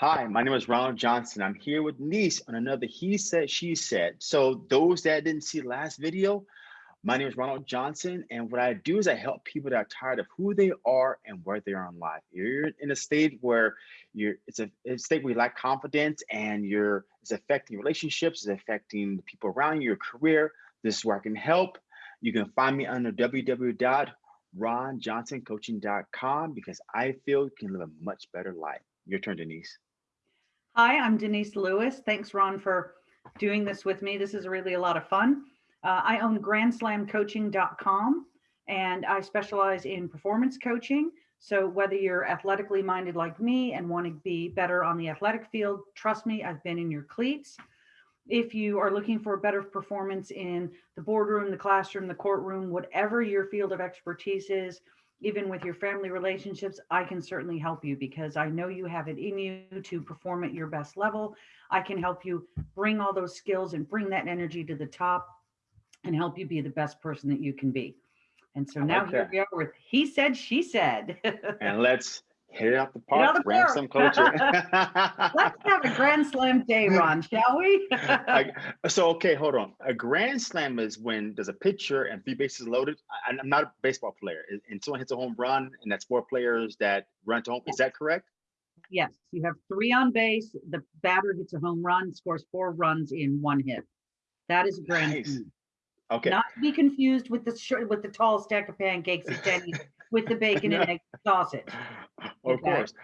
Hi, my name is Ronald Johnson. I'm here with Niece on another He Said, She Said. So those that didn't see last video, my name is Ronald Johnson. And what I do is I help people that are tired of who they are and where they are in life. You're in a state where you're, it's a, it's a state where you lack confidence and you're, it's affecting relationships, it's affecting the people around you, your career. This is where I can help. You can find me under www.ronjohnsoncoaching.com because I feel you can live a much better life. Your turn, Denise. Hi, I'm Denise Lewis. Thanks, Ron, for doing this with me. This is really a lot of fun. Uh, I own grandslamcoaching.com and I specialize in performance coaching. So whether you're athletically minded like me and want to be better on the athletic field, trust me, I've been in your cleats. If you are looking for better performance in the boardroom, the classroom, the courtroom, whatever your field of expertise is, even with your family relationships, I can certainly help you because I know you have it in you to perform at your best level. I can help you bring all those skills and bring that energy to the top and help you be the best person that you can be. And so now here we are with He Said, She Said. and let's hit it out the park. The Grand Slam coaching. Let's have a Grand Slam day, Ron, shall we? I, so okay, hold on. A Grand Slam is when there's a pitcher and three bases loaded. I, am not a baseball player, and someone hits a home run, and that's four players that run to home. Is that correct? Yes, you have three on base. The batter hits a home run, scores four runs in one hit. That is a grand nice. Slam. Okay. Not to be confused with the with the tall stack of pancakes at Denny's with the bacon and egg sausage. Of okay. course.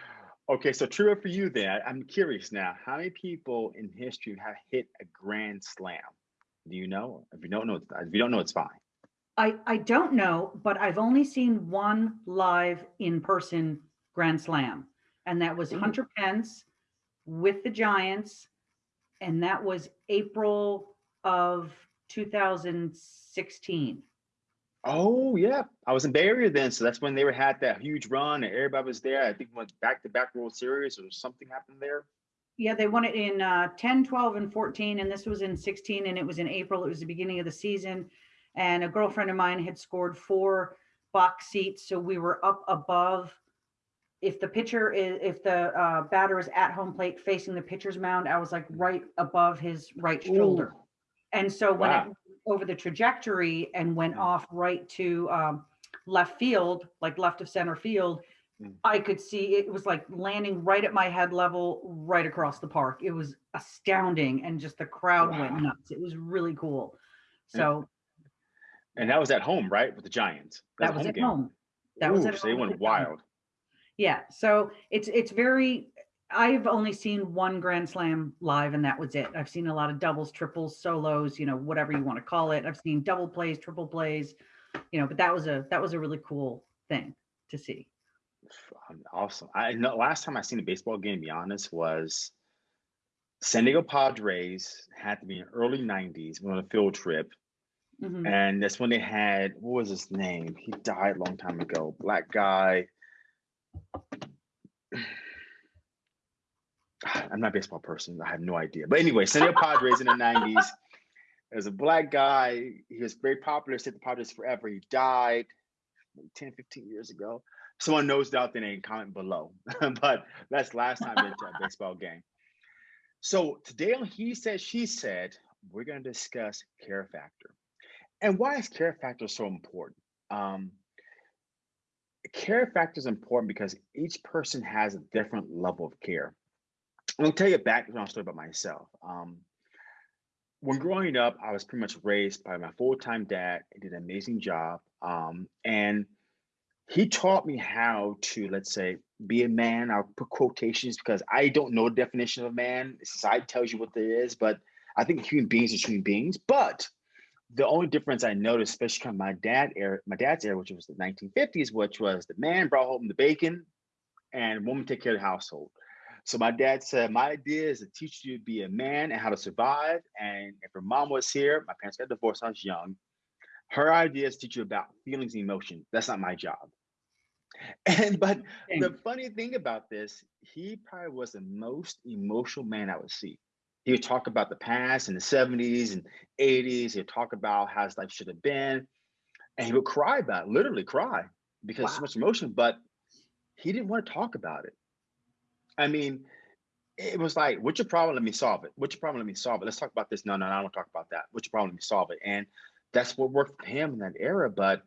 Okay, so true for you then. I'm curious now. How many people in history have hit a grand slam? Do you know? If you don't know, if you don't know, it's fine. I I don't know, but I've only seen one live in person grand slam, and that was Ooh. Hunter Pence with the Giants, and that was April of 2016. Oh yeah, I was in Bay Area then, so that's when they were had that huge run and everybody was there. I think went back to back World Series or something happened there. Yeah, they won it in uh, 10, 12, and 14, and this was in 16, and it was in April. It was the beginning of the season, and a girlfriend of mine had scored four box seats, so we were up above. If the pitcher is, if the uh, batter is at home plate facing the pitcher's mound, I was like right above his right shoulder. Ooh. And so when wow. it over the trajectory and went off right to um, left field, like left of center field, mm. I could see it was like landing right at my head level, right across the park. It was astounding, and just the crowd wow. went nuts. It was really cool. So, and that was at home, right, with the Giants. That, that was, home at game. home. That Ooh, was at so home. they went wild. Yeah, so it's it's very I've only seen one Grand Slam live, and that was it. I've seen a lot of doubles, triples, solos, you know, whatever you want to call it. I've seen double plays, triple plays, you know, but that was a that was a really cool thing to see. Awesome. I know last time I seen a baseball game, to be honest, was San Diego Padres had to be in early 90s, went on a field trip. Mm-hmm. And that's when they had what was his name? He died a long time ago. Black guy. I'm not a baseball person. I have no idea. But anyway, San Diego Padres in the 90s. There's a black guy. He was very popular, stayed the Padres forever. He died 10, 15 years ago. Someone knows that, then they comment below. but that's last time into a baseball game. So today on He Said, She Said, we're going to discuss care factor. And why is care factor so important? Um, care factor is important because each person has a different level of care. I'll tell you a background story about myself. Um, when growing up, I was pretty much raised by my full-time dad. He did an amazing job. Um, and he taught me how to, let's say, be a man. I'll put quotations because I don't know the definition of a man. Society tells you what it is, but I think human beings are human beings. But the only difference I noticed, especially from my dad era, my dad's era, which was the 1950s, which was the man brought home the bacon and woman take care of the household. So my dad said, my idea is to teach you to be a man and how to survive. And if her mom was here, my parents got divorced, when I was young. Her idea is to teach you about feelings and emotions. That's not my job. And but the funny thing about this, he probably was the most emotional man I would see. He would talk about the past in the 70s and 80s. He'd talk about how his life should have been. And he would cry about it, literally cry because wow. so much emotion, but he didn't want to talk about it. I mean, it was like, what's your problem? Let me solve it. What's your problem? Let me solve it. Let's talk about this. No, no, no, I don't talk about that. What's your problem? Let me solve it. And that's what worked for him in that era. But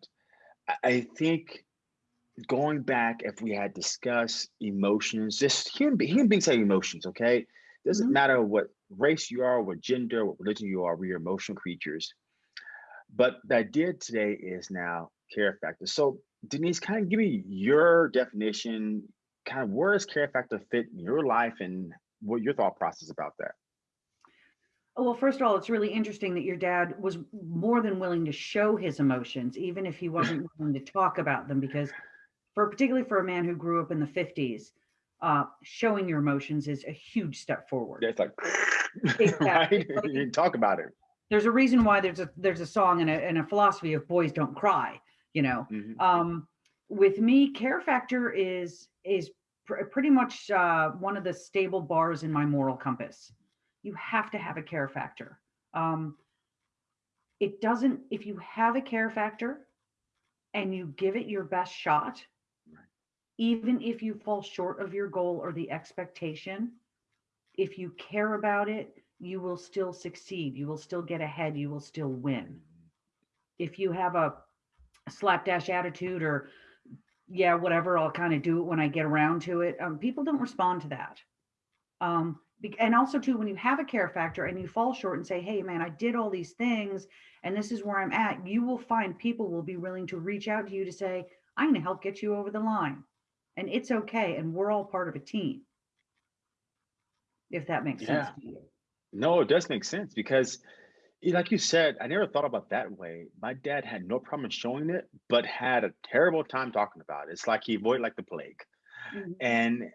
I, think going back, if we had discussed emotions, just human, be- human beings have emotions, okay? Doesn't Mhm. matter what race you are, what gender, what religion you are, we are emotional creatures. But the idea today is now care factor. So Denise, kind of give me your definition, kind of where does care factor fit in your life and what your thought process about that? Oh, Well, first of all, it's really interesting that your dad was more than willing to show his emotions, even if he wasn't willing to talk about them, because for particularly for a man who grew up in the 50s, uh, showing your emotions is a huge step forward. Yeah, it's like, Exactly. right? Like- you talk about it. There's a reason why there's a there's a song and a, and a philosophy of boys don't cry, you know. Mhm. um, with me care factor is is pr- pretty much uh, one of the stable bars in my moral compass. You have to have a care factor. Um, it doesn't if you have a care factor and you give it your best shot Right. even if you fall short of your goal or the expectation if you care about it you will still succeed. You will still get ahead. You will still win. If you have a slapdash attitude or yeah whatever i'll kind of do it when i get around to it. Um, people don't respond to that. Um, and also too when you have a care factor and you fall short and say hey man i did all these things and this is where i'm at you will find people will be willing to reach out to you to say i'm going to help get you over the line. And it's okay and we're all part of a team. If that makes sense Yeah. to you. No, it does make sense because, y- like you said, I never thought about that way. My dad had no problem showing it, but had a terrible time talking about it. It's like he avoided like the plague. Mhm. And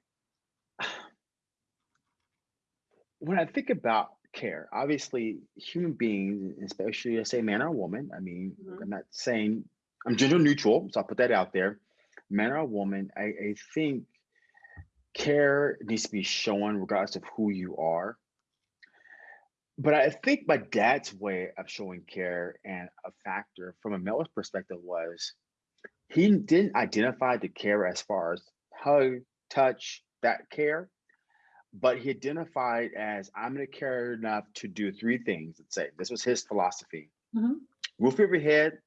when I think about care, obviously human beings, especially I say man or woman, I mean, Mhm. I'm not saying I'm gender neutral, so I'll put that out there. Man or woman, I, I think care needs to be shown regardless of who you are. But I think my dad's way of showing care and a factor from a male's perspective was he didn't identify the care as far as hug, touch, that care, but he identified as I'm going to care enough to do three things. Let's say this was his philosophy: Mhm. roof over your head,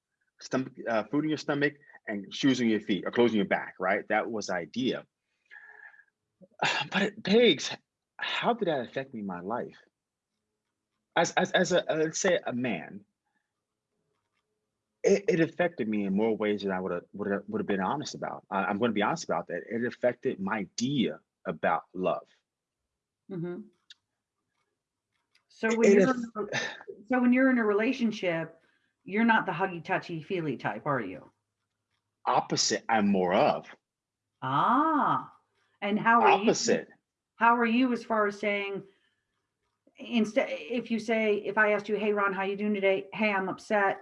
stomach, uh, food in your stomach, and shoes on your feet or clothes on your back. Right? That was the idea. But it begs, how did that affect me in my life? As as as a uh, let's say a man, it, it affected me in more ways than I would have would have would have been honest about. I, I'm going to be honest about that. It affected my idea about love. Mm-hmm. So when it you're a so when you're in a relationship, you're not the huggy touchy feely type, are you? opposite, I'm more of Ah, and how are you? opposite. How are you as far as saying instead if you say if I asked you, hey Ron, how you doing today? Hey, I'm upset,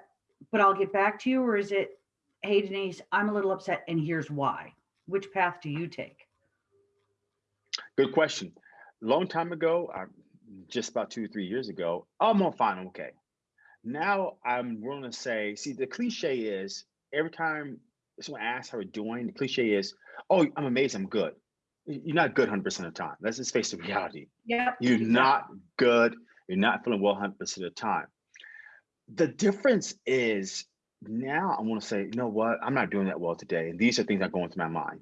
but I'll get back to you, or is it, hey Denise, I'm a little upset, and here's why. Which path do you take? Good question. Long time ago, uh, just about two or three years ago, I'm on fine, I'm okay. Now I'm willing to say, see, the cliche is every time someone asks how we're doing, the cliche is, oh, I'm amazing, I'm good. You're not good 100% of the time. Let's just face the reality. Yep. You're not good. You're not feeling well 100% of the time. The difference is now I want to say, you know what? I'm not doing that well today. And these are things that go into my mind.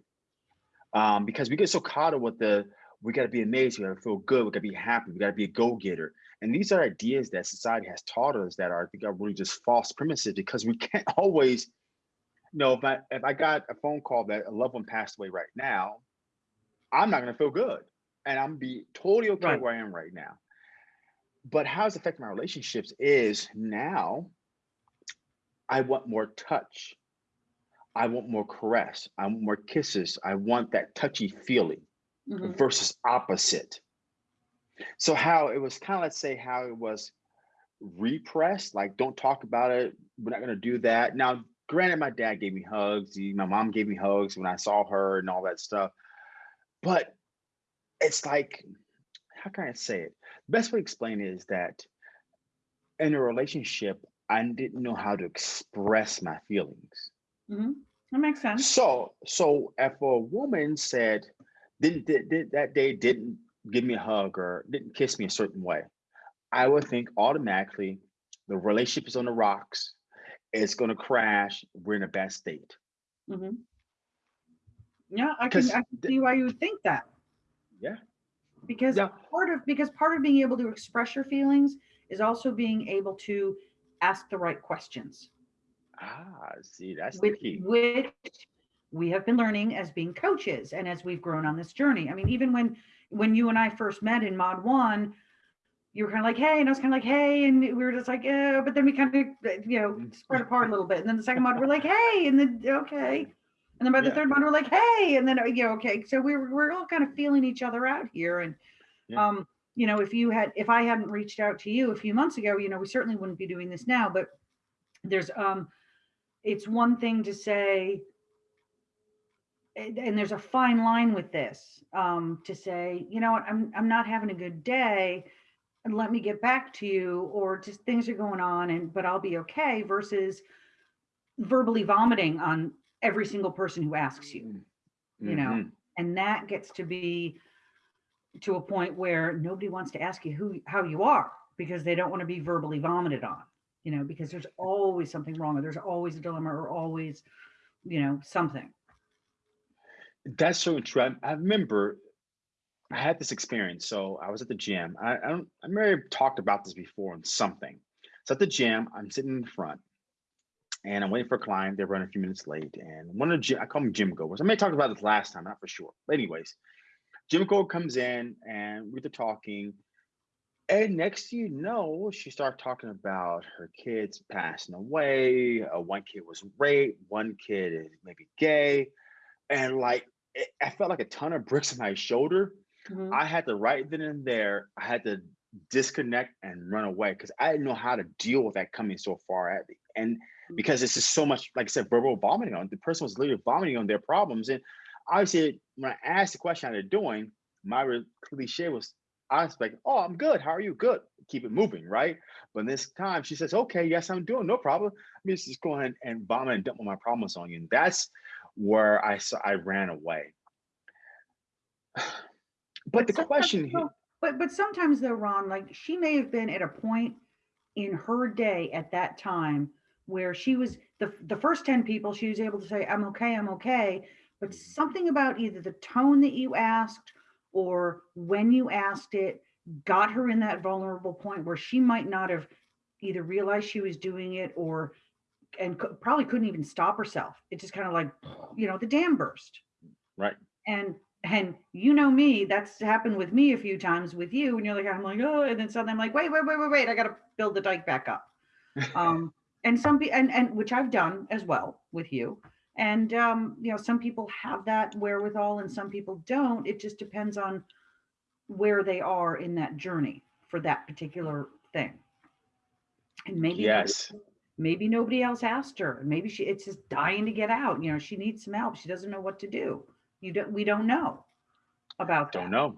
Um, because we get so caught up with the, we got to be amazing, we got to feel good, we got to be happy, we got to be a go getter. And these are ideas that society has taught us that are, I think, are really just false premises because we can't always, you know, if I, if I got a phone call that a loved one passed away right now, I'm not going to feel good. And I'm be totally okay Right. where I am right now. But how it's affecting my relationships is now I want more touch. I want more caress. I want more kisses. I want that touchy feeling Mhm. versus opposite. So how it was kind of let's say how it was repressed, like don't talk about it. We're not gonna do that. Now, granted, my dad gave me hugs. he- My mom gave me hugs when I saw her and all that stuff. But it's like, how can I say it? The best way to explain it is that in a relationship, I didn't know how to express my feelings. Mhm. That makes sense. So, so if a woman said, didn't did, did that day didn't give me a hug or didn't kiss me a certain way, I would think automatically the relationship is on the rocks. It's going to crash. We're in a bad state. Mhm. Yeah, I can, I can see why you would think that. Yeah. Because Yeah. part of, because part of being able to express your feelings is also being able to ask the right questions. Ah, see, that's the which, key. which we have been learning as being coaches and as we've grown on this journey. I mean, even when when you and I first met in Mod One, you were kind of like, "Hey," and I was kind of like, "Hey," and we were just like, "Yeah," but then we kind of, you know, spread apart a little bit. And then the second mod, we're like, "Hey," and then okay, and then by the Yeah. third mod, we're like, "Hey," and then you know, okay. So we were we're all kind of feeling each other out here, and Yeah. um, you know, if you had if I hadn't reached out to you a few months ago, you know, we certainly wouldn't be doing this now. But there's um it's one thing to say and, and there's a fine line with this um to say you know what i'm i'm not having a good day and let me get back to you or just things are going on and but i'll be okay versus verbally vomiting on every single person who asks you you know Mhm. and that gets to be to a point where nobody wants to ask you who how you are because they don't want to be verbally vomited on you know because there's always something wrong or there's always a dilemma or always you know something That's so true. I, I remember I had this experience. So I was at the gym. I, I don't. I may have talked about this before on something. So at the gym, I'm sitting in the front, and I'm waiting for a client. They're running a few minutes late, and one of the gym, I call them gym goers. I may talk about this last time, not for sure. But anyways, gym goer comes in, and we're talking. And next thing you know, she started talking about her kids passing away. Uh, one kid was raped. One kid is maybe gay, and like it, I felt like a ton of bricks on my shoulder. Mhm. I had to right then and there, I had to disconnect and run away because I didn't know how to deal with that coming so far at me. And. Because it's just so much, like I said, verbal vomiting on the person was literally vomiting on their problems. And obviously, when I asked the question how they're doing, my cliche was, I was like, oh, I'm good. How are you? Good. Keep it moving, right? But this time she says, okay, yes, I'm doing no problem. Let me just go ahead and vomit and dump all my problems on you. And that's where I saw I ran away. But the question here, but but sometimes though ron like she may have been at a point in her day at that time where she was the the first 10 people she was able to say i'm okay i'm okay. But something about either the tone that you asked or when you asked it got her in that vulnerable point where she might not have either realized she was doing it or and probably couldn't even stop herself. It just kind of like you know the dam burst. Right? and and you know me that's happened with me a few times with you and you're like i'm like oh and then suddenly i'm like wait wait wait wait wait i gotta build the dike back up. Um and some people and and which i've done as well with you. And um you know some people have that wherewithal and some people don't. It just depends on where they are in that journey for that particular thing. And maybe Yes. maybe nobody else asked her. Maybe she it's just dying to get out. You know she needs some help. She doesn't know what to do. You don't we don't know about that. Don't know.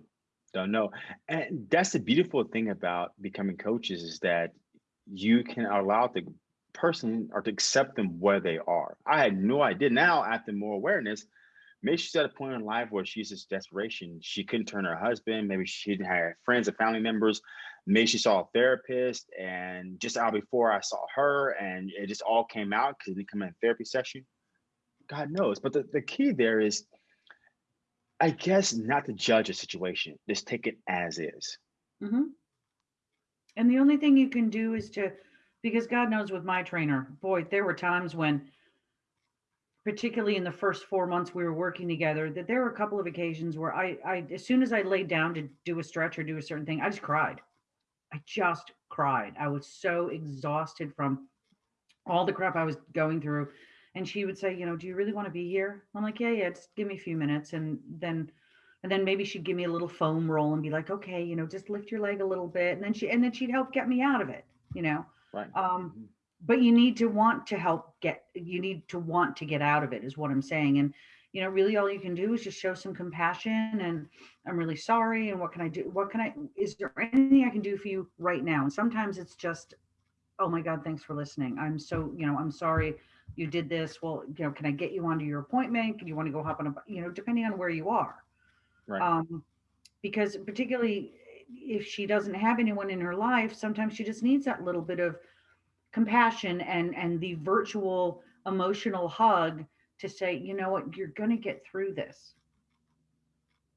Don't know. And that's the beautiful thing about becoming coaches is that you can allow the person or to accept them where they are. I had no idea. Now, after more awareness, maybe she's at a point in life where she's just desperation. She couldn't turn her husband. Maybe she didn't have friends and family members. Maybe she saw a therapist and just out before I saw her and it just all came out because it didn't come in therapy session. God knows. But the, the key there is I guess not to judge a situation, just take it as is. hmm And the only thing you can do is to, because God knows with my trainer, boy, there were times when, particularly in the first four months we were working together, that there were a couple of occasions where I, I, as soon as I laid down to do a stretch or do a certain thing, I just cried. I just cried. I was so exhausted from all the crap I was going through. And she would say, you know, do you really want to be here? I'm like, yeah, yeah, just give me a few minutes. And then and then maybe she'd give me a little foam roll and be like, okay, you know, just lift your leg a little bit. And then she and then she'd help get me out of it, you know. Right. Um, Mhm. but you need to want to help get you need to want to get out of it is what i'm saying and you know really all you can do is just show some compassion and i'm really sorry and what can i do what can i is there anything i can do for you right now and sometimes it's just oh my god thanks for listening i'm so you know i'm sorry you did this well you know can i get you onto your appointment can you want to go hop on a you know depending on where you are Right. um because particularly if she doesn't have anyone in her life, sometimes she just needs that little bit of compassion and and the virtual emotional hug to say, you know what, you're going to get through this.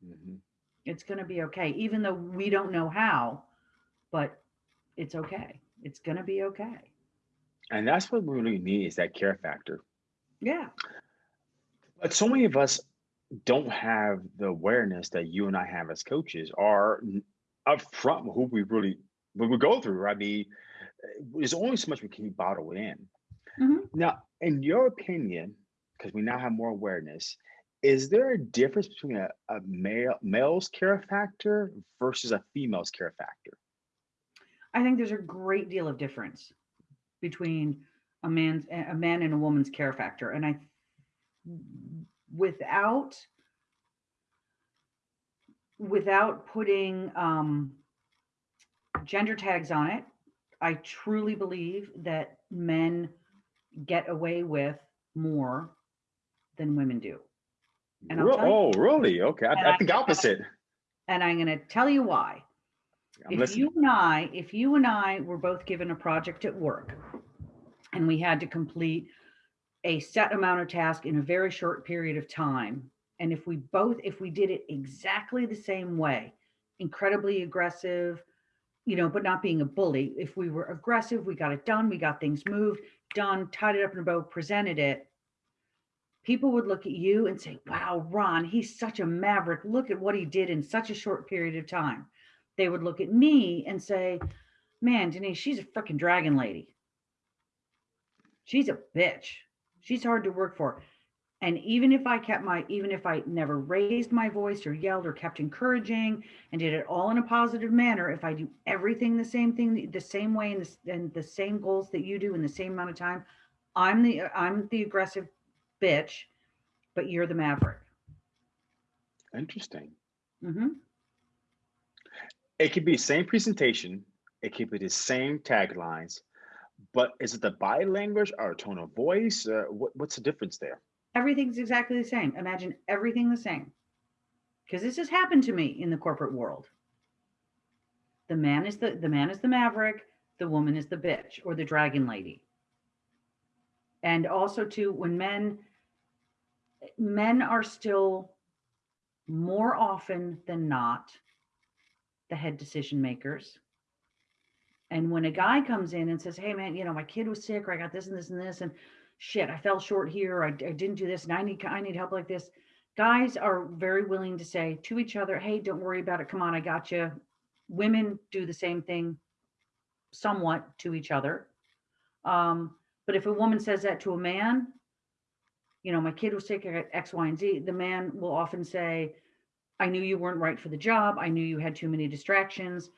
Mhm. It's going to be okay, even though we don't know how, but it's okay. It's going to be okay. And that's what we really need is that care factor. Yeah. But so many of us don't have the awareness that you and I have as coaches are upfront with who we really what we go through. I mean, there's only so much we can bottle in. Mhm. Now, in your opinion, because we now have more awareness, is there a difference between a, a male male's care factor versus a female's care factor? I think there's a great deal of difference between a man's a man and a woman's care factor. And I without without putting um, gender tags on it, I truly believe that men get away with more than women do. And Re- tell you- oh, really? Okay, I, I I- think opposite. And I'm going to tell you why. I'm if listening. you and I, if you and I were both given a project at work and we had to complete a set amount of task in a very short period of time, and if we both, if we did it exactly the same way, incredibly aggressive, you know, but not being a bully, if we were aggressive, we got it done, we got things moved, done, tied it up in a bow, presented it, people would look at you and say, wow, Ron, he's such a maverick. Look at what he did in such a short period of time they would look at me and say, Man, Denise, she's a freaking dragon lady. She's a bitch. She's hard to work for. And even if I kept my, even if I never raised my voice or yelled or kept encouraging and did it all in a positive manner, if I do everything the same thing, the- same way and the, and the same goals that you do in the same amount of time, I'm the, I'm the aggressive bitch, but you're the maverick. Interesting. Mm-hmm. It could be the same presentation. It could be the same taglines, but is it the body language or tone of voice? What, what's the difference there? Everything's exactly the same. Imagine everything the same. Because this has happened to me in the corporate world. The man is the the man is the maverick, the woman is the bitch or the dragon lady. And also too, when men men are still more often than not the head decision makers. And when a guy comes in and says, Hey man, you know, my kid was sick, or I got this and this and this, and shit, I fell short here, I, I didn't do this, and I need I need help like this. Guys are very willing to say to each other, Hey, don't worry about it. Come on, I got you. Women do the same thing somewhat to each other. Um, but if a woman says that to a man, you know, my kid was sick, got X, Y, and Z, the man will often say, I knew you weren't right for the job. I knew you had too many distractions.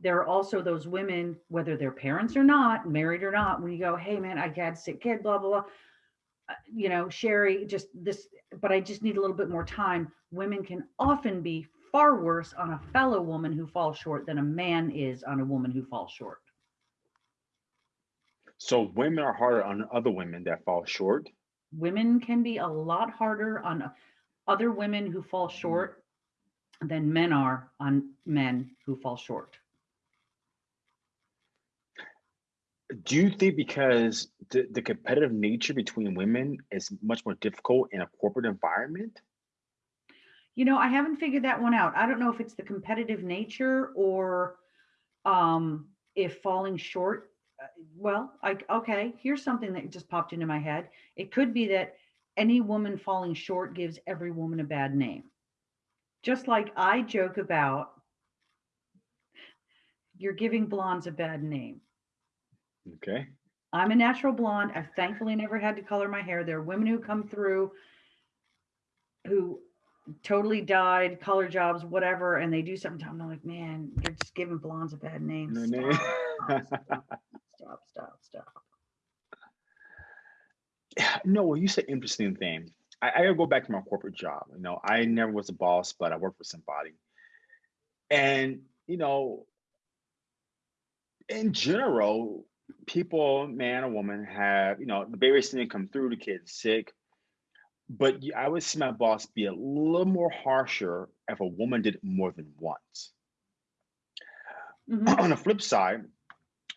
There are also those women, whether they're parents or not, married or not, when you go, hey man, I had a sick kid, blah, blah, blah. Uh, You know, Sherry, just this, but I just need a little bit more time. Women can often be far worse on a fellow woman who falls short than a man is on a woman who falls short. So women are harder on other women that fall short. women can be a lot harder on other women who fall short than men are on men who fall short. Do you think because the, the competitive nature between women is much more difficult in a corporate environment? You know, I haven't figured that one out. I don't know if it's the competitive nature or um, if falling short. uh, Well, like, okay, here's something that just popped into my head. It could be that any woman falling short gives every woman a bad name. Just like I joke about, you're giving blondes a bad name. Okay. I'm a natural blonde. I've thankfully never had to color my hair. There are women who come through who totally dyed, color jobs, whatever, and they do something. To them. I'm like, man, you're just giving blondes a bad name. No, Stop, no. stop, stop, stop. no, well, you said interesting thing. I, I gotta go back to my corporate job. You know, I never was a boss, but I worked for somebody. And, you know, in general, people, man or woman, have, you know, the baby's didn't come through, the kid's sick. but I would see my boss be a little more harsher if a woman did it more than once. Mhm. On the flip side,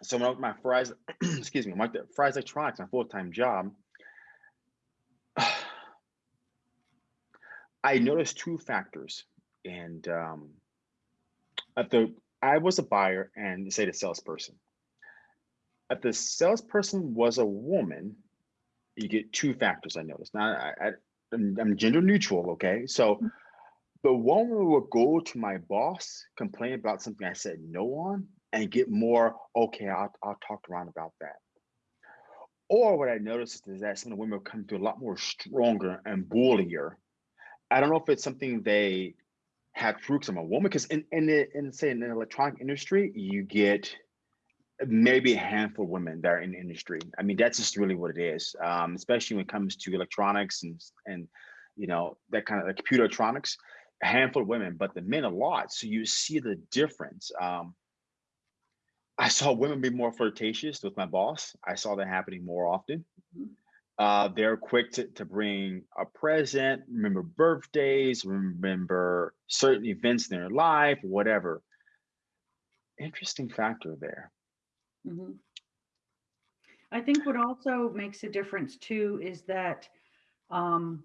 so when I was my Fry's, excuse me, my Fry's electronics, my full-time job, I noticed two factors, and um, at the I was a buyer and say the salesperson. If the salesperson was a woman, you get two factors. I noticed. Now I, I'm gender neutral, okay? So the woman would go to my boss, complain about something I said no on, and get more. Okay, I'll I'll talk around about that. Or what I noticed is that some of the women come to a lot more stronger and bullier. I don't know if it's something they had through I'm a woman. Because in in in say in the electronic industry, you get maybe a handful of women that are in the industry. I mean, that's just really what it is. Um, especially when it comes to electronics and and you know that kind of like computer electronics. A handful of women, but the men a lot. So you see the difference. Um, I saw women be more flirtatious with my boss. I saw that happening more often. Mhm. Uh, they're quick to, to bring a present, remember birthdays, remember certain events in their life, whatever. Interesting factor there. Mhm. I think what also makes a difference too is that, um,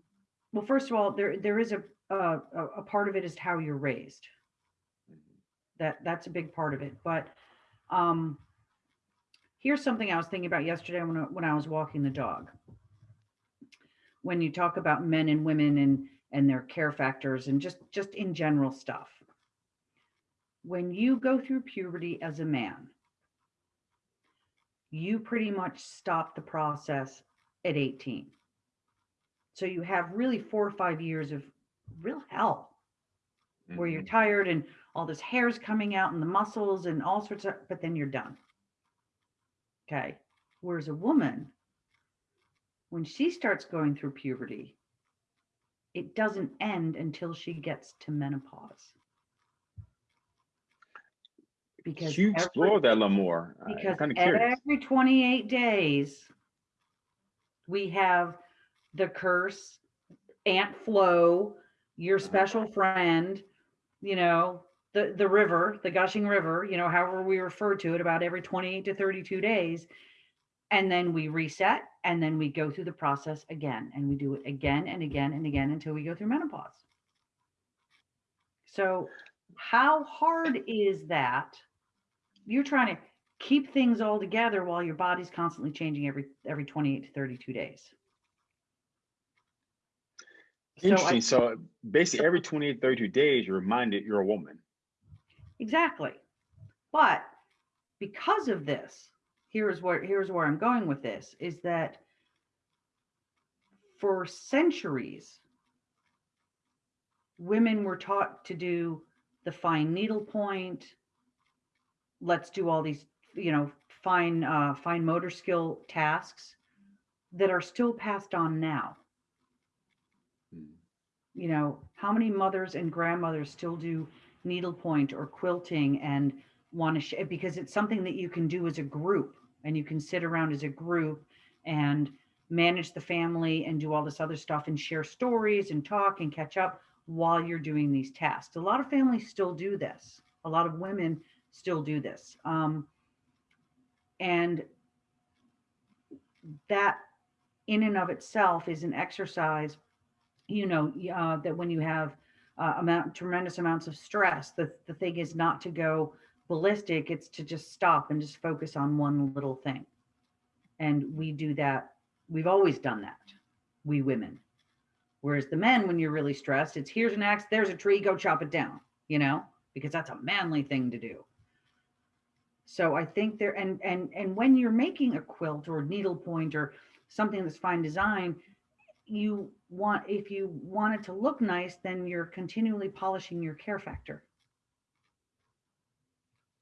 well, first of all, there there is a, a a a part of it is how you're raised. That that's a big part of it. But um, here's something I was thinking about yesterday when I, when I was walking the dog. When you talk about men and women and and their care factors and just just in general stuff. When you go through puberty as a man, you pretty much stop the process at 18. So you have really four or five years of real hell where you're Mhm. tired and all this hair's coming out and the muscles and all sorts of, but then you're done. Okay. Whereas a woman, when she starts going through puberty, it doesn't end until she gets to menopause. Because you every- explore that a little more? Because kind of curious. every 28 days we have the curse aunt flo your uh-huh. special friend you know the the river the gushing river you know however we refer to it about every 28 to 32 days and then we reset and then we go through the process again and we do it again and again and again until we go through menopause so how hard is that you're trying to keep things all together while your body's constantly changing every every 28 to 32 days so Interesting. I, So basically, every 28, 32 days, you're reminded you're a woman. exactly but because of this here's where here's where i'm going with this is that for centuries women were taught to do the fine needle point let's do all these you know fine uh, fine motor skill tasks that are still passed on now. Mm. you know how many mothers and grandmothers still do needlepoint or quilting and want to share because it's something that you can do as a group and you can sit around as a group and manage the family and do all this other stuff and share stories and talk and catch up while you're doing these tasks. A lot of families still do this. A lot of women still do this. Um, and that in and of itself is an exercise you know uh, that when you have uh, amount tremendous amounts of stress the, the thing is not to go ballistic it's to just stop and just focus on one little thing. And we do that we've always done that we women. Whereas the men when you're really stressed it's here's an axe there's a tree go chop it down you know because that's a manly thing to do so i think there and and and when you're making a quilt or needlepoint or something that's fine design you want if you want it to look nice then you're continually polishing your care factor.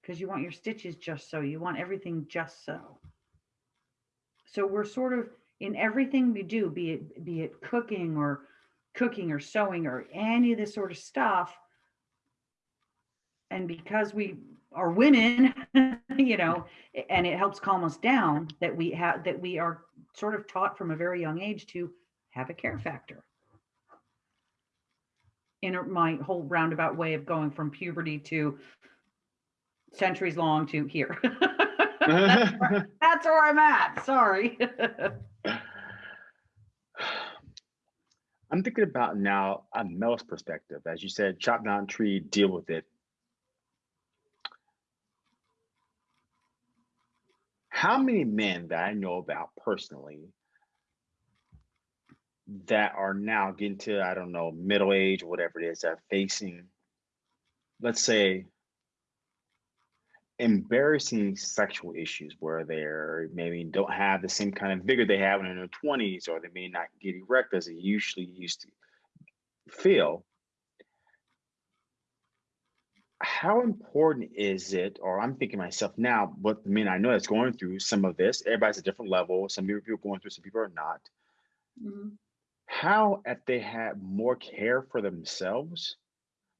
Because you want your stitches just so you want everything just so. So we're sort of in everything we do be it be it cooking or cooking or sewing or any of this sort of stuff and because we are women you know and it helps calm us down that we have that we are sort of taught from a very young age to have a care factor inner my whole roundabout way of going from puberty to centuries long to here. that's, where, that's where I'm at. Sorry. I'm thinking about now a male's perspective. As you said, chop down tree, deal with it. How many men that I know about personally that are now getting to, I don't know, middle age or whatever it is, that facing, let's say, embarrassing sexual issues where they're maybe don't have the same kind of vigor they when in their 20s or they may not get erect as they usually used to feel how important is it or i'm thinking myself now what the men i know that's going through some of this everybody's at a different level some people are going through some people are not mm-hmm. how if they had more care for themselves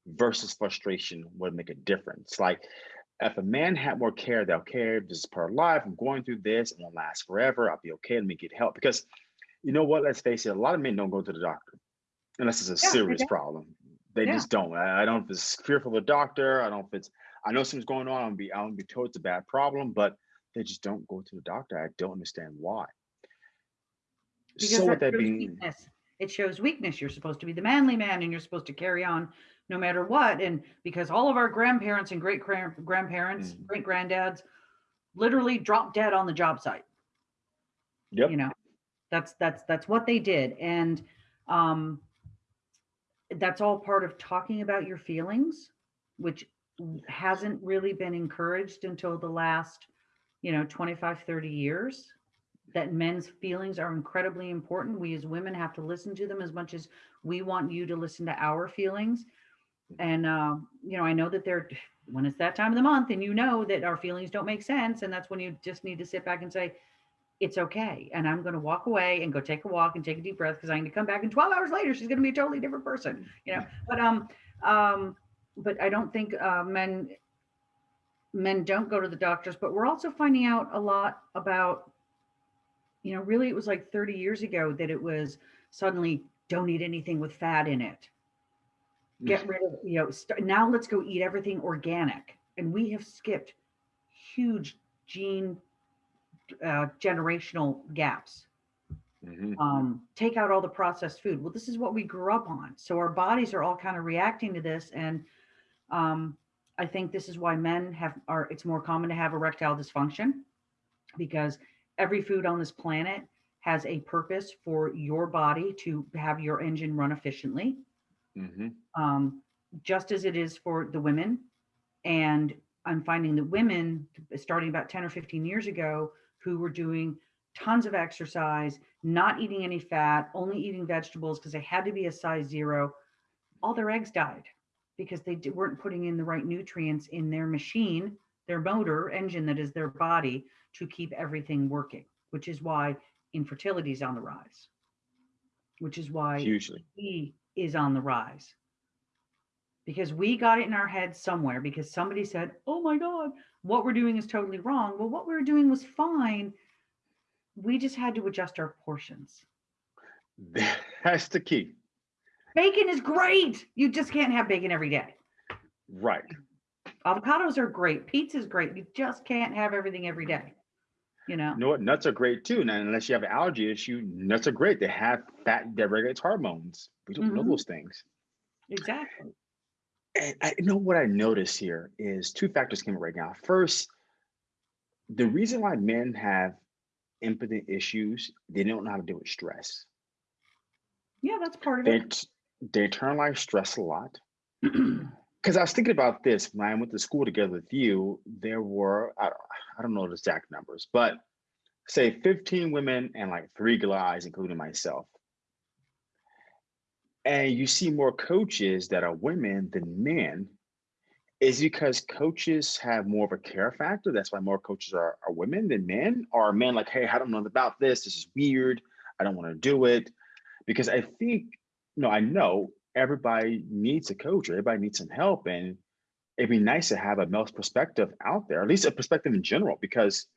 versus frustration would make a difference like if a man had more care, they'll care. This is part of life. I'm going through this. It won't last forever. I'll be okay. Let me get help. Because you know what? Let's face it. A lot of men don't go to the doctor unless it's a yeah, serious problem. They yeah. just don't. I, I, don't know if it's fearful of the doctor. I don't know if it's. I know something's going on. I'm be. I'm be told it's a bad problem, but they just don't go to the doctor. I don't understand why. Because so with that being, weakness. it shows weakness. You're supposed to be the manly man, and you're supposed to carry on no matter what. And because all of our grandparents and great grandparents, mm. great granddads literally dropped dead on the job site. Yep. You know, that's that's that's what they did. And um that's all part of talking about your feelings, which hasn't really been encouraged until the last, you know, 25, 30 years that men's feelings are incredibly important. We as women have to listen to them as much as we want you to listen to our feelings and uh, you know i know that they're when it's that time of the month and you know that our feelings don't make sense and that's when you just need to sit back and say it's okay and i'm going to walk away and go take a walk and take a deep breath because i need to come back and 12 hours later she's going to be a totally different person you know? But um um but i don't think uh, men men don't go to the doctors but we're also finding out a lot about you know really it was like 30 years ago that it was suddenly don't eat anything with fat in it. Get rid of you know st- now let's go eat everything organic and we have skipped huge gene uh, generational gaps mm-hmm. um, take out all the processed food well this is what we grew up on so our bodies are all kind of reacting to this and um, i think this is why men have are it's more common to have erectile dysfunction because every food on this planet has a purpose for your body to have your engine run efficiently mm-hmm. um, just as it is for the women. And I'm finding that women, starting about 10 or 15 years ago, who were doing tons of exercise, not eating any fat, only eating vegetables because they had to be a size zero, all their eggs died because they weren't putting in the right nutrients in their machine, their motor engine that is their body to keep everything working, which is why infertility is on the rise, which is why hugely. We is on the rise. Because we got it in our head somewhere because somebody said, Oh my God, what we're doing is totally wrong. Well, what we were doing was fine. We just had to adjust our portions. That's the key. Bacon is great. You just can't have bacon every day. Right. Avocados are great. Pizza is great. You just can't have everything every day. You know. You know what? Nuts are great too. Now, unless you have an allergy issue, nuts are great. They have fat that regulates hormones. We don't mm-hmm. know those things. Exactly. And I know what I notice here is two factors came up right now. First, the reason why men have impotent issues, they don't know how to deal with stress. Yeah, that's part of they, it. They internalize stress a lot. Because I was thinking about this when I went to school together with you. There were I don't, I don't know the exact numbers, but say 15 women and like three guys, including myself and you see more coaches that are women than men is because coaches have more of a care factor. That's why more coaches are, are women than men or men like hey i don't know about this. This is weird. I don't want to do it. Because i think no i know everybody needs a coach or everybody needs some help and it'd be nice to have a male's perspective out there at least a perspective in general because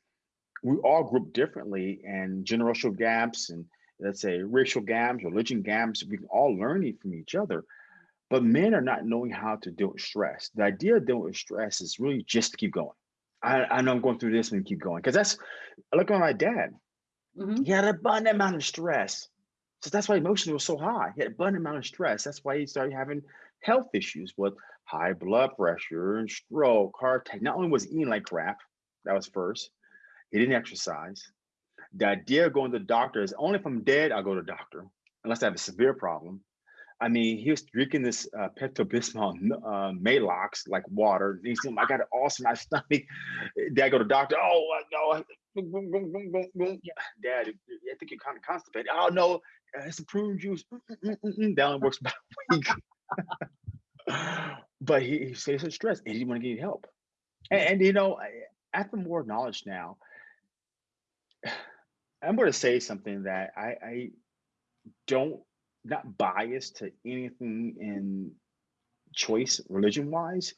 we all group differently and generational gaps and let's say racial gaps, religion gaps, we can all learn from each other. But men are not knowing how to deal with stress. The idea of dealing with stress is really just to keep going. I, I know I'm going through this and keep going. Because that's look at my dad. Mhm. He had an abundant amount of stress. So that's why emotions were so high. He had abundant amount of stress. That's why he started having health issues with high blood pressure and stroke, heart attack. Not only was he eating like crap, that was first. He didn't exercise. The idea of going to the doctor is only if I'm dead, I'll go to the doctor, unless I have a severe problem. I mean, he was drinking this uh, Pepto Bismol uh, Maalox like water. He's saying, I got it all in my stomach. Did I go to the doctor? Oh, no. Dad, I think you're kind of constipated. Oh, no, it's some prune juice. That only works about a week. but he, he says it's stress and he didn't want to get help. And, and you know, I- after more knowledge now, I'm going to say something that I, I don't not biased to anything in choice religion wise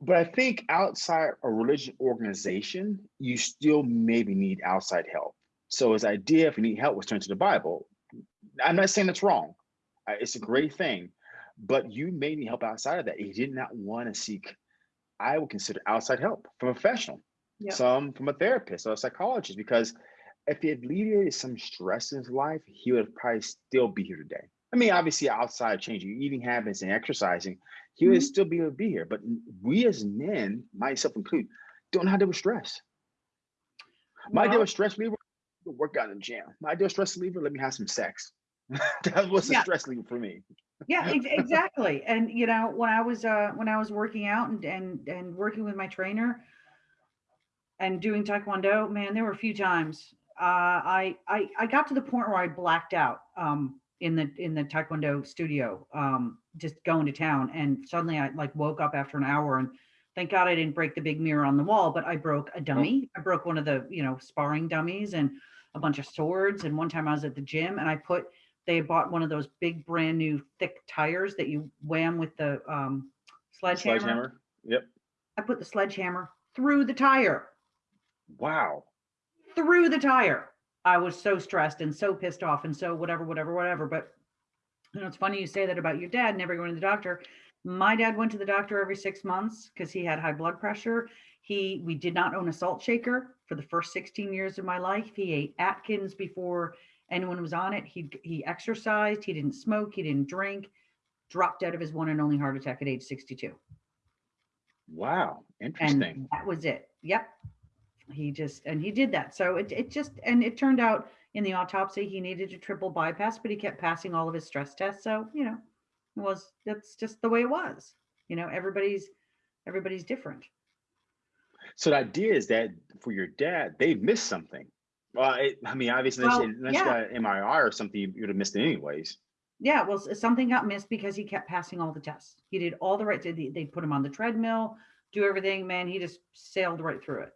but i think outside a religion organization you still maybe need outside help. So his idea if you need help was turn to the bible. I'm not saying that's wrong. It's a great thing but you may need help outside of that. He did not want to seek i would consider outside help from a professional Yep. some from a therapist or a psychologist because if he had alleviated some stress in his life, he would probably still be here today. I mean, obviously, outside of changing eating habits and exercising, he would Mhm. still be able to be here. But we as men, myself included, don't know how to deal with stress. My deal with stress reliever, work out in the gym. My deal with stress reliever, let me have some sex. that was a stress reliever for me. yeah ex- exactly and you know when i was uh when i was working out and and and working with my trainer and doing taekwondo man there were a few times i i i got to the point where i blacked out um in the in the taekwondo studio um just going to town and suddenly i like woke up after an hour and thank god i didn't break the big mirror on the wall but i broke a dummy i broke one of the you know sparring dummies and a bunch of swords and one time i was at the gym and i put they had bought one of those big brand new thick tires that you wham with the um sledgehammer. Sledgehammer. Yep. I put the sledgehammer through the tire, Wow. Through the tire. I was so stressed and so pissed off and so whatever, whatever, whatever. But you know, it's funny you say that about your dad never going to the doctor. My dad went to the doctor every six months because he had high blood pressure. He we did not own a salt shaker for the first 16 years of my life. He ate Atkins before anyone was on it. He he exercised, he didn't smoke, he didn't drink, dropped dead of his one and only heart attack at age 62. Wow. and Interesting. that was it yep he just and he did that. So it, it just and it turned out in the autopsy he needed a triple bypass but he kept passing all of his stress tests. So you know it was that's just the way it was. You know everybody's everybody's different. So the idea is that for your dad, they missed something. Well, it, I mean, obviously, Well, unless yeah. you got an MRI or something, you would have missed it anyways. yeah well something got missed because he kept passing all the tests. He did all the right they, they put him on the treadmill do everything. Man he just sailed right through it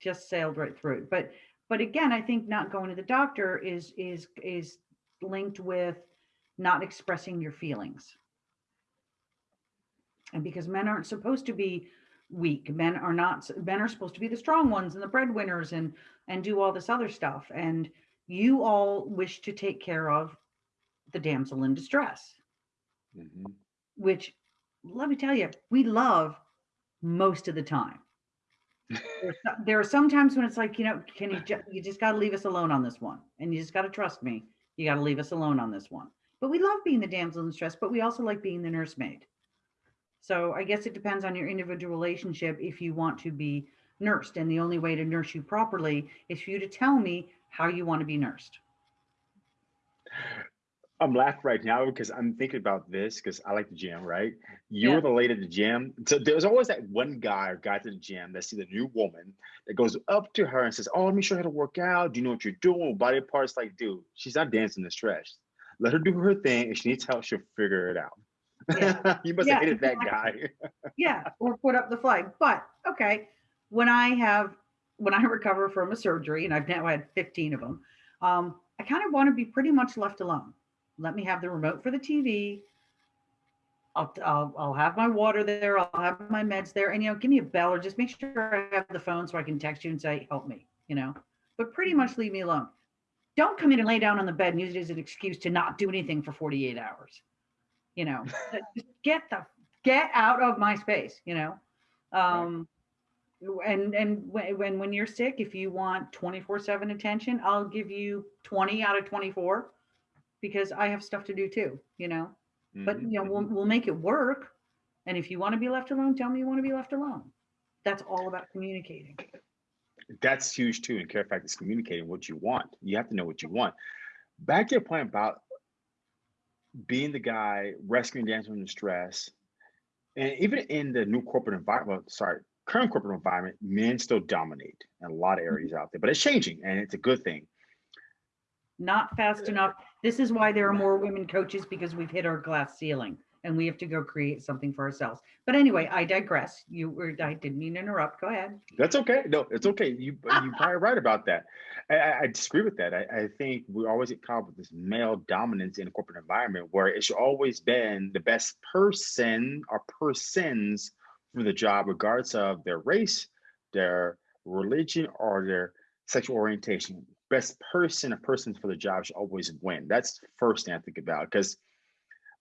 just sailed right through. But but again i think not going to the doctor is is is linked with not expressing your feelings. And because men aren't supposed to be weak men are not men are supposed to be the strong ones and the breadwinners and and do all this other stuff. And you all wish to take care of the damsel in distress. Mhm. which let me tell you we love most of the time There's there are some times when it's like you know can you ju- you just got to leave us alone on this one and you just got to trust me you got to leave us alone on this one. But we love being the damsel in distress but we also like being the nursemaid. So i guess it depends on your individual relationship if you want to be nursed and the only way to nurse you properly is for you to tell me how you want to be nursed I'm laughing right now because I'm thinking about this because I like the gym, right? Yeah. You're the lady at the gym. So there's always that one guy or guy to the gym that sees a new woman that goes up to her and says, Oh, let me show you how to work out. Do you know what you're doing? Body parts like, dude, she's not dancing the stretch. Let her do her thing. If she needs help, she'll figure it out. Yeah. you must Yeah, have hated that guy. yeah or put up the flag but okay when i have when i recover from a surgery and i've now had 15 of them um, i kind of want to be pretty much left alone let me have the remote for the tv I'll, I'll, I'll have my water there i'll have my meds there and you know give me a bell or just make sure i have the phone so i can text you and say help me you know? But pretty much leave me alone. Don't come in and lay down on the bed and use it as an excuse to not do anything for 48 hours you know, just get the, get out of my space, you know? Um, and, and when, when, when you're sick, if you want 24 seven attention, I'll give you 20 out of 24 because I have stuff to do too, you know? But, Mhm, you know, we'll, mhm. we'll make it work. And if you want to be left alone, tell me you want to be left alone. That's all about communicating. that's huge too. And care fact is communicating what you want. You have to know what you want. Back to your point about being the guy rescuing dancers from the stress, and even in the new corporate environment, sorry, current corporate environment, men still dominate in a lot of areas out there, but it's changing and it's a good thing. Not fast enough. This is why there are more women coaches because we've hit our glass ceiling and we have to go create something for ourselves. But anyway, I digress. You were, I didn't mean to interrupt. Go ahead. That's okay. No, it's okay. You you probably right about that. I, I, disagree with that. I, I think we always get caught up with this male dominance in a corporate environment where it should always been the best person or persons for the job, regardless of their race, their religion, or their sexual orientation. Best person or persons for the job should always win. That's the first thing I think about because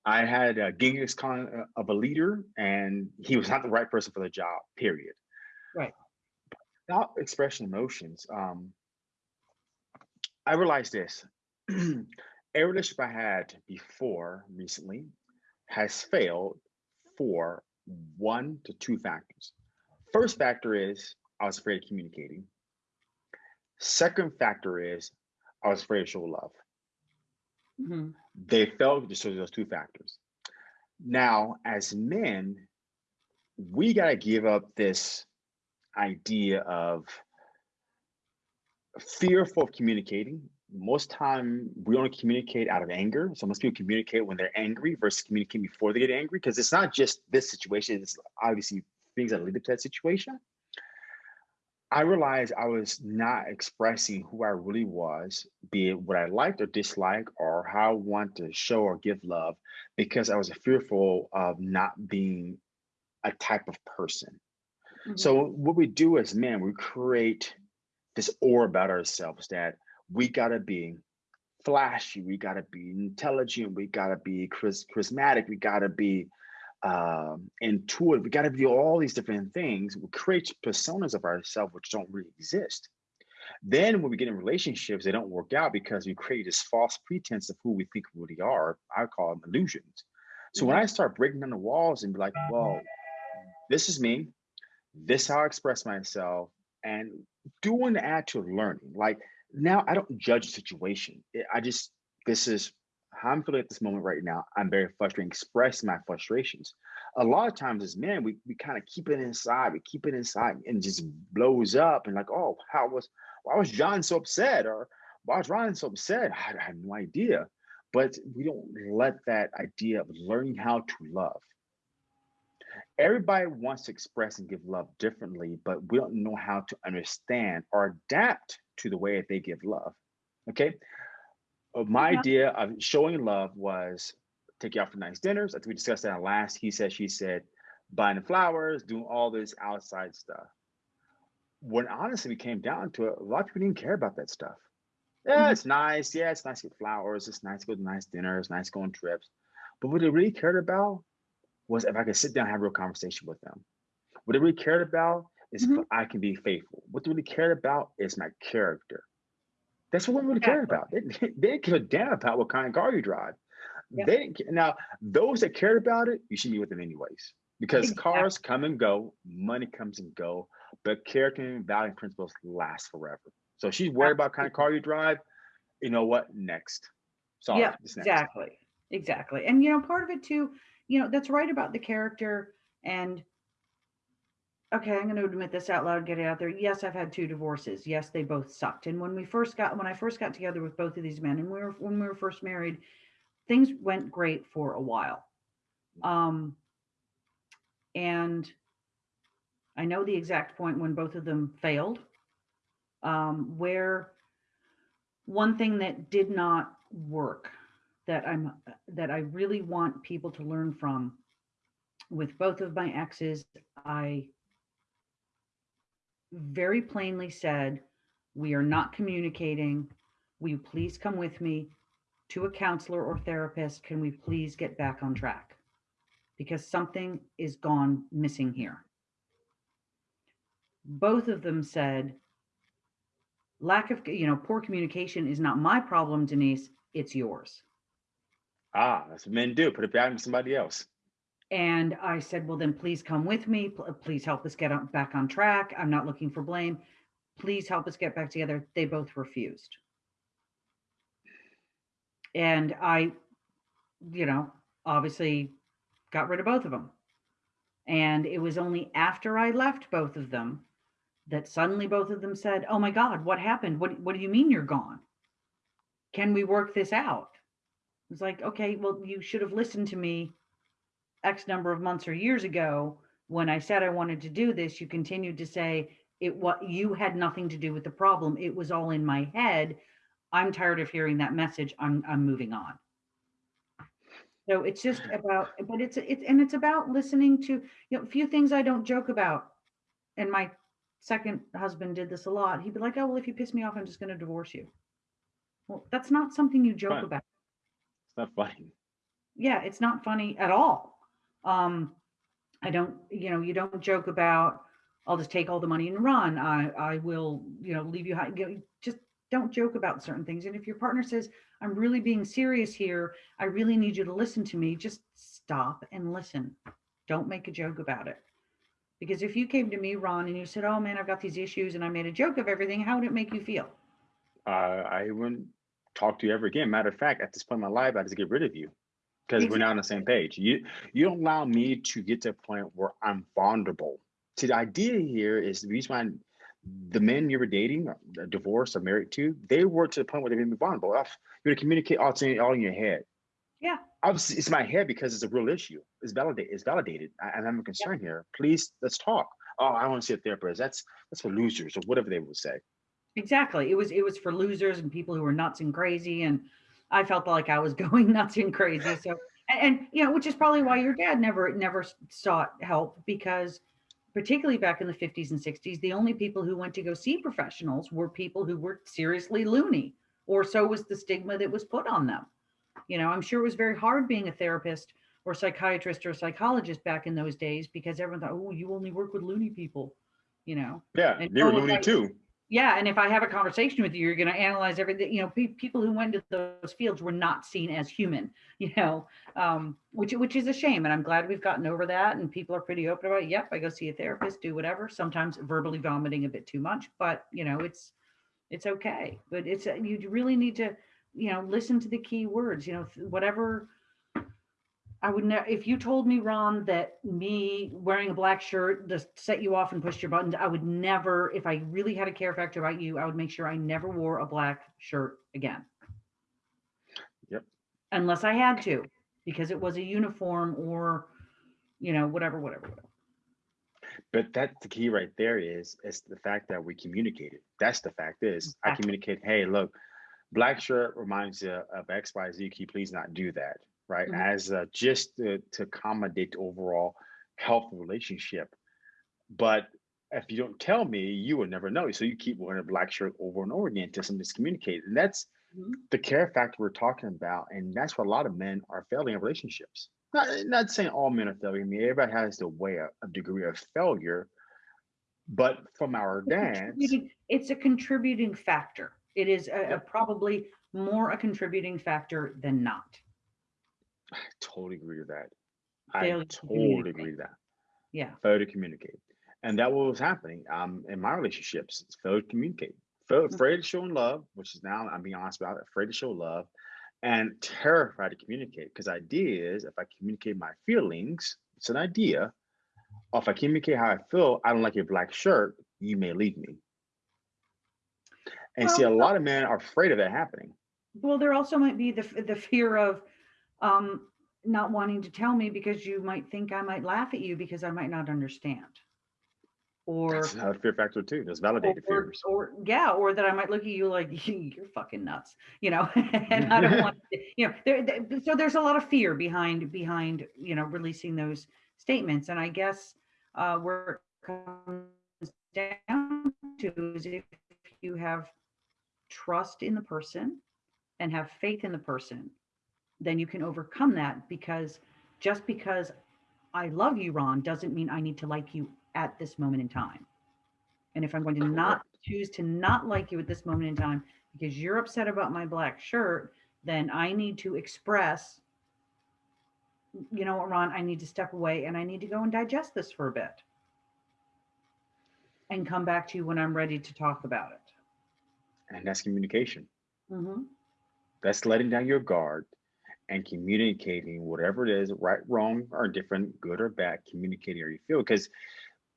I had a Genghis Khan uh, of a leader, and he was not the right person for the job. Period. Right. About expressing emotions, um, I realized this: every relationship I had before recently has failed for one to two factors. First factor is I was afraid of communicating. Second factor is I was afraid to show love Mhm. they failed just those two factors. Now, as men, we got to give up this idea of fearful of communicating. Most time, we only communicate out of anger. So most people communicate when they're angry versus communicating before they get angry because it's not just this situation. It's obviously things that lead up to that situation. I realized I was not expressing who I really was, be it what I liked or disliked, or how I want to show or give love, because I was fearful of not being a type of person. Mhm. So what we do as men, we create this aura about ourselves that we gotta be flashy, we gotta be intelligent, we gotta be chris- charismatic, we gotta be um, intuitive, we gotta do all these different things. We create personas of ourselves which don't really exist. Then when we get in relationships, they don't work out because we create this false pretense of who we think we really are. I call them illusions. So when I start breaking down the walls and be like, well, this is me, this is how I express myself, and doing the actual learning. Like now I don't judge the situation. I just this is how I'm feeling at this moment right now. I'm very frustrated, express my frustrations. A lot of times as men, we, we kind of keep it inside, we keep it inside and just blows up and like, oh, how was why was John so upset? Or why was Ryan so upset? I, I have no idea. But we don't let that idea of learning how to love everybody wants to express and give love differently, but we don't know how to understand or adapt to the way that they give love. Okay. My Yeah. idea of showing love was take you out for nice dinners. I think we discussed that last he said, she said, buying the flowers, doing all this outside stuff. When honestly we came down to it, a lot of people didn't care about that stuff. Yeah, Mhm. it's nice. Yeah, it's nice to get flowers. It's nice to go to nice dinners, nice going trips. But what they really cared about was if I could sit down and have a real conversation with them. What they really cared about is Mhm. if I can be faithful. What they really cared about is my character. That's what women really cared about. They, they didn't give a damn about what kind of car you drive. They didn't now those that cared about it, you should be with them anyways. Because cars come and go, money comes and go, but character and value principles last forever. So she's worried about kind of car you drive. You know what? Next. Sorry. Yeah, next. exactly. Exactly. And, you know, part of it too, you know, that's right about the character. And, okay, I'm going to admit this out loud, get it out there. Yes, I've had two divorces. Yes, they both sucked. And when we first got, when I first got together with both of these men and we were, when we were first married, things went great for a while. Um, and I know the exact point when both of them failed, um, where one thing that did not work that I'm that I really want people to learn from with both of my exes, I very plainly said, we are not communicating. Will you please come with me to a counselor or therapist, can we please get back on track? Because something is gone missing here. Both of them said, lack of, you know, poor communication is not my problem, Denise, it's yours. Ah, that's what men do. Put it back on somebody else. And I said, well, then please come with me. Please help us get back on track. I'm not looking for blame. Please help us get back together. They both refused. And I, you know, obviously got rid of both of them. And it was only after I left both of them that suddenly both of them said, Oh my God, what happened? What, what do you mean you're gone? Can we work this out? It's like, okay, well, you should have listened to me X number of months or years ago, when I said I wanted to do this, you continued to say it what you had nothing to do with the problem. It was all in my head. I'm tired of hearing that message. I'm I'm moving on. So it's just about, but it's it's and it's about listening to you know a few things I don't joke about. And my second husband did this a lot. He'd be like, "Oh well, if you piss me off, I'm just going to divorce you." Well, that's not something you joke about It's not funny. yeah it's not funny at all um i don't you know you don't joke about i'll just take all the money and run. I i will you know leave you high you know, just don't joke about certain things. And if your partner says i'm really being serious here. I really need you to listen to me just stop and listen. Don't make a joke about it. Because if you came to me ron and you said oh man i've got these issues and i made a joke of everything how would it make you feel? Uh, I wouldn't talk to you ever again. Matter of fact, at this point in my life, I just get rid of you because we're not on the same page. You you don't allow me to get to a point where I'm vulnerable. See, the idea here is the reason why the men you were dating, or uh, divorced or married to, they were to the point where they made me vulnerable. You're going to communicate all, to- all in your head. Yeah. Obviously, it's my head because it's a real issue. It's validated. It's validated. I, and I'm a concern here. Please, let's talk. Oh, I want to see a therapist. That's that's for losers or whatever they would say. Exactly. It was it was for losers and people who were nuts and crazy. And I felt like I was going nuts and crazy. So and, and you know, which is probably why your dad never never sought help because particularly back in the 50s and 60s, the only people who went to go see professionals were people who were seriously loony, or so was the stigma that was put on them. You know, I'm sure it was very hard being a therapist or psychiatrist or psychologist back in those days because everyone thought, oh, you only work with loony people, you know. Yeah, And they were loony like- too. Yeah, and if I have a conversation with you, you're going to analyze everything. You know, pe- people who went to those fields were not seen as human. You know, um, which which is a shame, and I'm glad we've gotten over that. And people are pretty open about. It. Yep, I go see a therapist, do whatever. Sometimes verbally vomiting a bit too much, but you know, it's it's okay. But it's you really need to, you know, listen to the key words. You know, whatever. I would never, if you told me, Ron, that me wearing a black shirt just set you off and pushed your buttons, I would never, if I really had a care factor about you, I would make sure I never wore a black shirt again. Yep. Unless I had to, because it was a uniform or, you know, whatever, whatever, whatever. But that's the key right there is is the fact that we communicated. That's the fact is I Exactly. communicate, hey, look, black shirt reminds you of X, Y, Z. Can you please not do that? Right. Mhm. As uh, just to, to accommodate the overall health relationship. But if you don't tell me, you will never know. So you keep wearing a black shirt over and over again until something's communicated. And that's Mhm. the care factor we're talking about. And that's where a lot of men are failing in relationships. Not, not saying all men are failing. I mean, everybody has the way a, a degree of failure. But from our a It's a contributing factor. It is a, a probably more a contributing factor than not. I totally agree with that. I to totally agree with that. Yeah. Failure to communicate. And that what was happening um, in my relationships. Failure to communicate. Fail, Mhm. afraid of showing love, which is now, I'm being honest about it, afraid to show love and terrified to communicate. Because idea is if I communicate my feelings, it's an idea. Or if I communicate how I feel, I don't like your black shirt, you may leave me. And see, a lot of men are afraid of that happening. Well, there also might be the the fear of um, not wanting to tell me because you might think I might laugh at you because I might not understand, or That's another fear factor too. There's validated or, fears. or yeah, or that I might look at you like you're fucking nuts, you know, and I don't want, to, you know, there, there- so there's a lot of fear behind behind you know releasing those statements, and I guess uh, where it comes down to is if you have trust in the person and have faith in the person, then you can overcome that because just because I love you, Ron, doesn't mean I need to like you at this moment in time. And if I'm going to not choose to not like you at this moment in time because you're upset about my black shirt, then I need to express, you know what, Ron, I need to step away and I need to go and digest this for a bit and come back to you when I'm ready to talk about it. And that's communication. Mhm. That's letting down your guard and communicating whatever it is, right, wrong, or different, good or bad, communicating how you feel. Because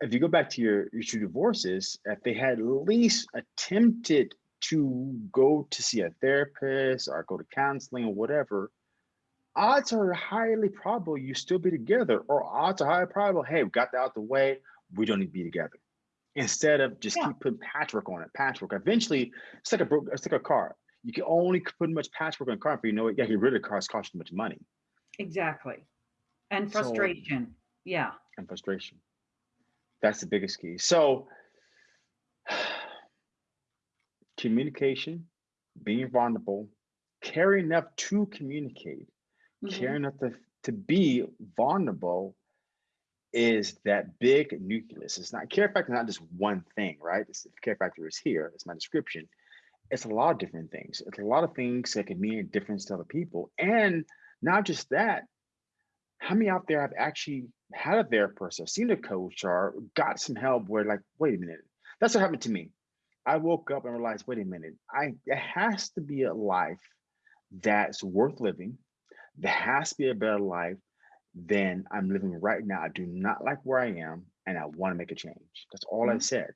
if you go back to your, your two divorces, if they had at least attempted to go to see a therapist or go to counseling or whatever, odds are highly probable you still be together, or odds are highly probable, hey, we got that out the way, we don't need to be together. Instead of just Yeah. keep putting patchwork on it, patchwork. Eventually, it's like a it's like a car. You can only put much patchwork on a car, but you know what? Yeah, get rid of the cars costs too much money Exactly. And So- frustration. Yeah. and frustration. That's the biggest key. So, communication, being vulnerable, caring enough to communicate, Mhm. caring enough to, to be vulnerable is that big nucleus. It's not care factor, not just one thing, right? It's, care factor is here. It's my description. It's a lot of different things. It's a lot of things that can mean a difference to other people. And not just that, how many out there have actually had a therapist or seen a coach or got some help where like, wait a minute, that's what happened to me. I woke up and realized, wait a minute, I it has to be a life that's worth living. There has to be a better life than I'm living right now. I do not like where I am and I want to make a change. That's all I Mhm. said.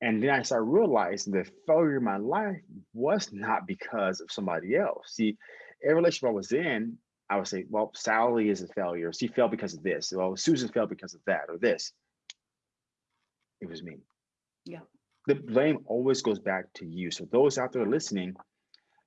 And then I started realizing the failure in my life was not because of somebody else. See, every relationship I was in, I would say, well, Sally is a failure. She failed because of this. Well, Susan failed because of that or this. It was me. Yeah. The blame always goes back to you. So those out there listening,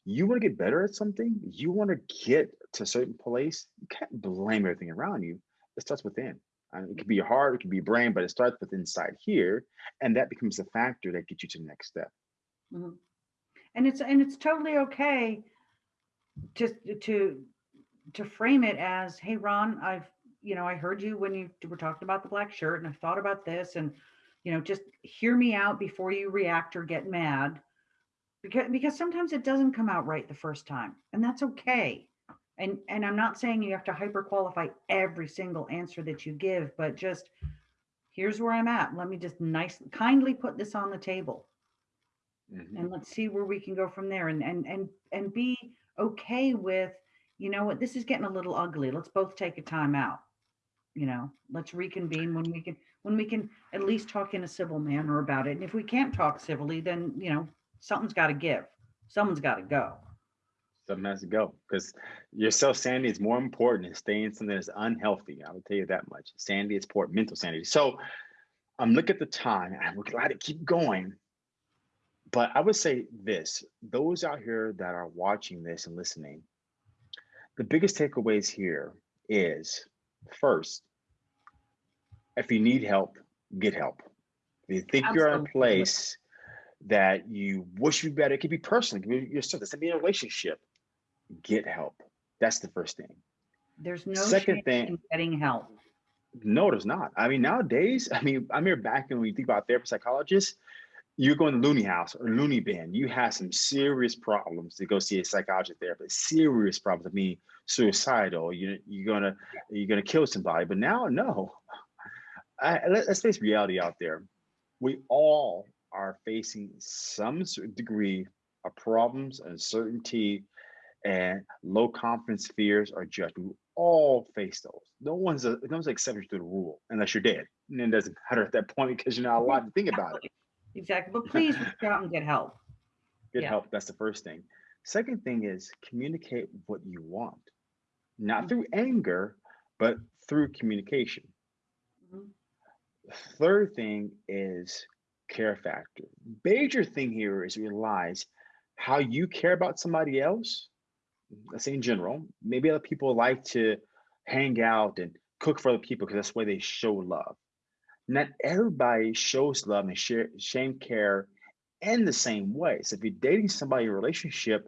you want to get better at something, you want to get to a certain place, you can't blame everything around you. It starts within. I mean, it could be your heart, it could be your brain, but it starts with inside here, and that becomes a factor that gets you to the next step. Mhm. And it's and it's totally okay to to to frame it as, hey Ron, I've you know I heard you when you were talking about the black shirt, and I've thought about this, and you know just hear me out before you react or get mad, because because sometimes it doesn't come out right the first time, and that's okay. And and I'm not saying you have to hyper qualify every single answer that you give, but just here's where I'm at. Let me just nice kindly put this on the table. Mhm. and let's see where we can go from there. And and and and be okay with you know what this is getting a little ugly. Let's both take a time out. You know let's reconvene when we can when we can at least talk in a civil manner about it. And if we can't talk civilly then you know something's got to give. Someone's got to go Something has to go because your self sanity is more important than staying in something that's unhealthy. I will tell you that much. Sanity is important, mental sanity. So I'm looking at the time and we're glad to keep going. But I would say this those out here that are watching this and listening, the biggest takeaways here is first, if you need help, get help. If you think you're in a place that you wish you better, it could be personal, it could be yourself, it could be a relationship, get help. That's the first thing. there's no Second thing- getting help No, there's not. I mean, nowadays, I mean, I'm here back when we think about therapist psychologists, you're going to loony House or loony Bin. You have some serious problems to go see a psychiatrist therapist. Serious problems. I mean, suicidal. You you're gonna you're gonna kill somebody. But now, no. I, let, let's face reality out there. We all are facing some degree of problems, and uncertainty, and low confidence fears are judgment. We all face those. No one's a no one's an exception to the rule unless you're dead. And then it doesn't matter at that point because you're not allowed to think about it. exactly but please reach out and get help Get Yeah. help. That's the first thing. Second thing is communicate what you want, not through anger, but through communication. Mhm. Third thing is care factor. Major thing here is realize how you care about somebody else. Let's say in general, maybe other people like to hang out and cook for other people because that's way they show love. Not everybody shows love and share same care in the same way. So if you're dating somebody in a relationship,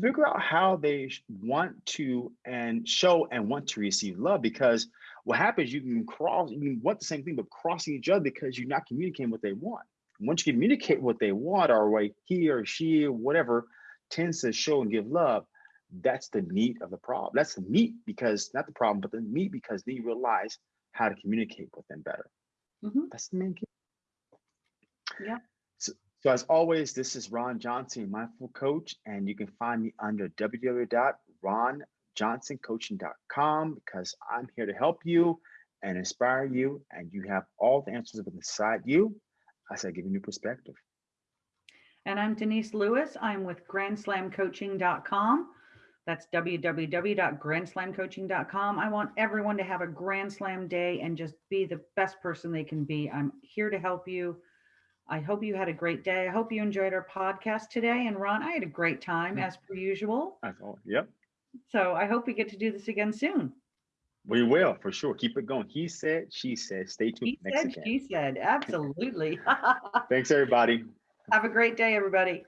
figure out how they want to and show and want to receive love because what happens you can cross you can want the same thing but crossing each other because you're not communicating what they want once you communicate what they want or what he or she whatever tends to show and give love that's the meat of the problem that's the meat because not the problem but the meat because they realize how to communicate with them better Mhm. that's the main key Yeah. so, so as always, this is Ron Johnson, Mindful Coach, and you can find me under www.ronjohnsoncoaching.com because I'm here to help you and inspire you, and you have all the answers inside you. I said, give you new perspective. And I'm Denise Lewis. I'm with grandslamcoaching.com. That's www.grandslamcoaching.com. I want everyone to have a Grand Slam day and just be the best person they can be. I'm here to help you. I hope you had a great day. I hope you enjoyed our podcast today. And Ron, I had a great time as per usual. I thought, yep, So I hope we get to do this again soon. we will for sure. Keep it going. He said, she said, stay tuned He next said, again. she said, absolutely. Thanks, everybody. Have a great day, everybody.